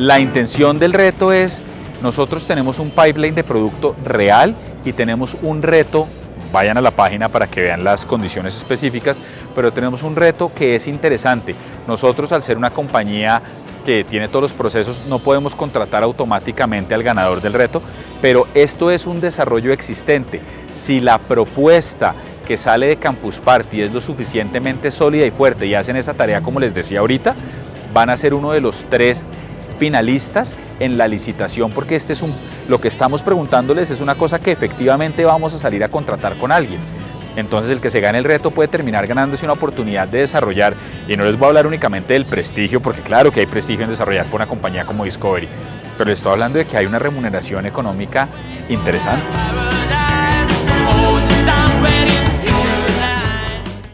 La intención del reto es, nosotros tenemos un pipeline de producto real y tenemos un reto vayan a la página para que vean las condiciones específicas, pero tenemos un reto que es interesante. Nosotros al ser una compañía que tiene todos los procesos, no podemos contratar automáticamente al ganador del reto, pero esto es un desarrollo existente. Si la propuesta que sale de Campus Party es lo suficientemente sólida y fuerte y hacen esa tarea como les decía ahorita, van a ser uno de los tres finalistas en la licitación porque este es un, lo que estamos preguntándoles es una cosa que efectivamente vamos a salir a contratar con alguien. Entonces el que se gane el reto puede terminar ganándose una oportunidad de desarrollar, y no les voy a hablar únicamente del prestigio, porque claro que hay prestigio en desarrollar por una compañía como Discovery, pero les estoy hablando de que hay una remuneración económica interesante.